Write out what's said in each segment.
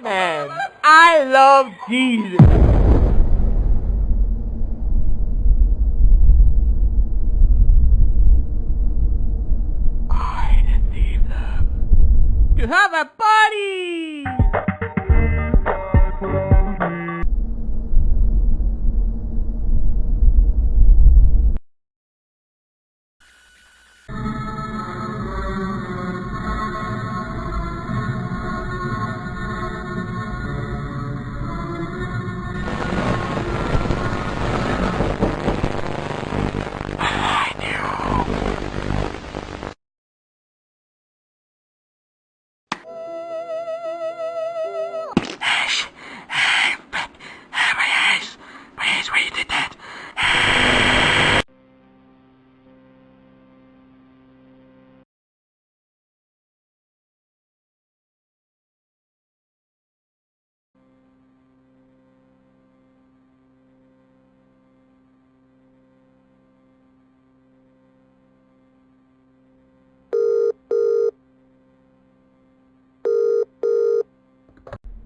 Man, I love Jesus. I deceive them to have a party.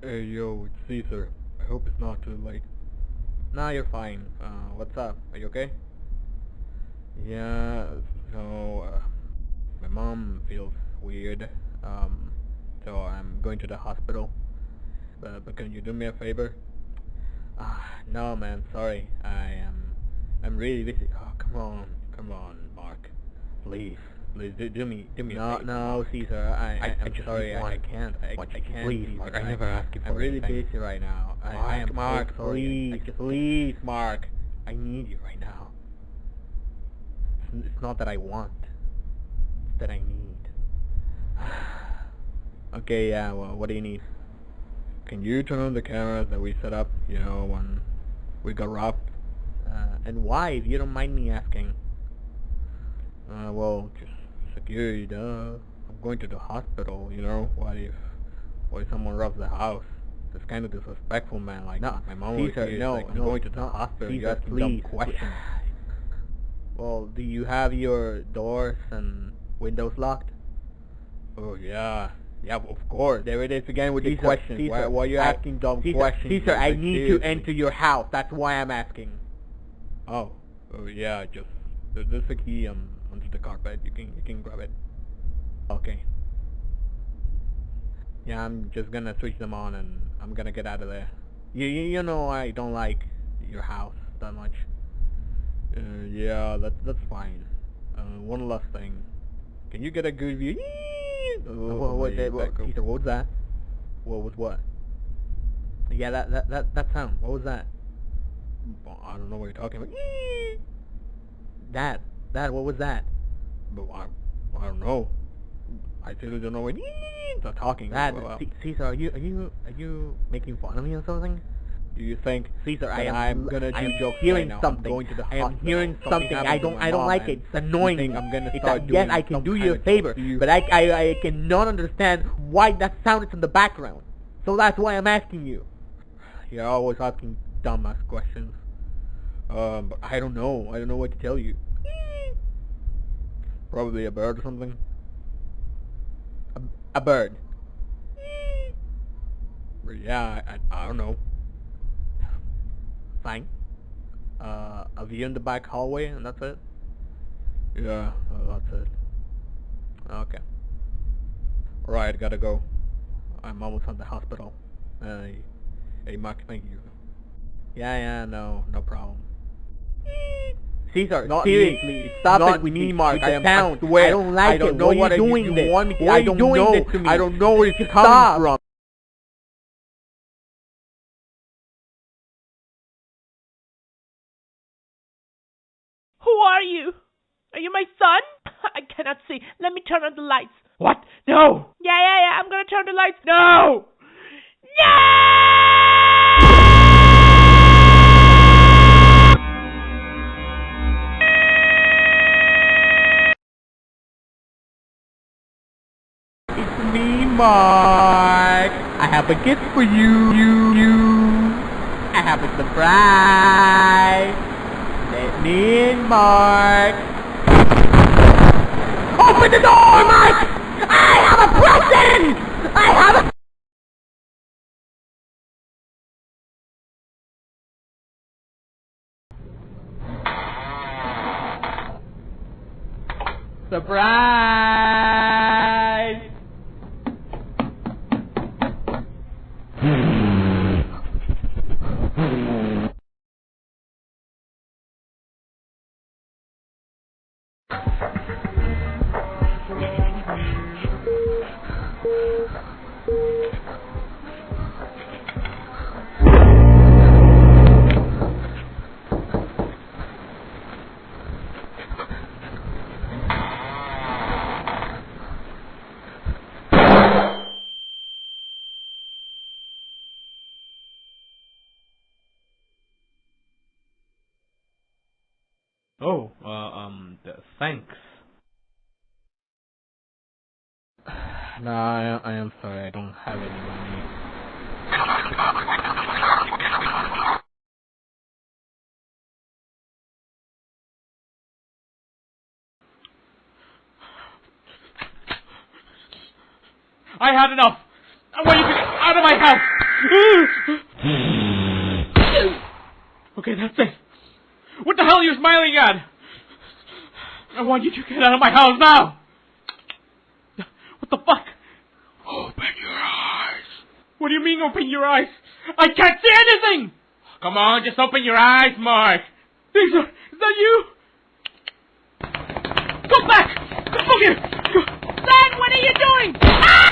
Hey yo, it's Caesar. I hope it's not too late. Nah, you're fine. Uh, what's up? Are you okay? Yeah, so uh, my mom feels weird. Um, so I'm going to the hospital. But, but can you do me a favor? Ah, no, man. Sorry. I am. I'm really busy. Oh, come on, come on, Mark. Please do, do me, do me No, no, Caesar. I, I, I, I'm just sorry. I, I can't. I, I can't. please, Mark, I never ask you for I'm really anything. busy right now. I, I Mark, am Mark, please, please, Mark. I need you right now. It's, it's not that I want. It's that I need. Okay, yeah. Well, what do you need? Can you turn on the cameras that we set up? You know, when we got robbed. Uh, and why, if you don't mind me asking? Uh, well, just security, duh. I'm going to the hospital, you know? What if, what if someone robs the house? That's kind of disrespectful, man. Like, No, my mom was Caesar, here, no, like, I'm no, going to the hospital. Asking please, dumb questions. Well, do you have your doors and windows locked? Oh, yeah. Yeah, of course. There it is again with the Caesar, questions. why, Caesar, why are you I- asking dumb Caesar, questions? Caesar, Like, I need seriously. to enter your house. That's why I'm asking. Oh, oh yeah, just, there- there's a key um, under the carpet. You can, you can grab it. Okay. Yeah, I'm just gonna switch them on and I'm gonna get out of there. You, you, you know I don't like your house that much. Uh, yeah, that, that's fine. Uh, one last thing. Can you get a good view? Oh, what, what, that, what, Caesar, what was that? What was what? Yeah, that, that, that, that sound. What was that? I don't know what you're talking about. That, that, what was that? But I, I don't know. I really don't know what they're talking That, about. Caesar, are you, are you, are you making fun of me or something? Do you think Caesar, I am, I'm gonna do jokes hearing right now? something. I'm going to the I am hearing something. I don't, I don't like it. It's annoying. You. I'm gonna It's start like, doing yes, I can do you a favor, you? but I, I, I cannot understand why that sound is in the background. So that's why I'm asking you. You're always asking dumbass questions. Um, but I don't know. I don't know what to tell you. Probably a bird or something. A, a bird. Yeah, I, I, I don't know. Fine. Uh, a view in the back hallway, and that's it. Yeah, uh, that's it. Okay. Alright, gotta go. I'm almost at the hospital. Hey, hey Mark, thank you. Yeah, yeah, no, no problem. Caesar, Not seriously, me, stop not it with me, the, Mark. with I the am- I swear, I don't like it. I don't it. know Why what are you you- doing you this? want me to- Why I are you don't doing know. this to me? I don't know where it's Just coming stop. from. Who are you? Are you my son? I cannot see. Let me turn on the lights. What? No! Yeah, yeah, yeah. I'm gonna turn the lights. No! It's me, Mark. I have a gift for you, you, you. I have a surprise. Let me in, Mark. Open the door, Mark! I have a present! I have a... Surprise! Oh, uh, um, th- thanks. No, I, I am sorry. I don't have any money. I had enough! I want you to get out of my house! okay, that's it. What the hell are you smiling at? I want you to get out of my house now! What the fuck? Open your eyes. What do you mean open your eyes? I can't see anything! Come on, just open your eyes, Mark! Lisa, is that you? Come back! Come here! Dad, what are you doing? Ah!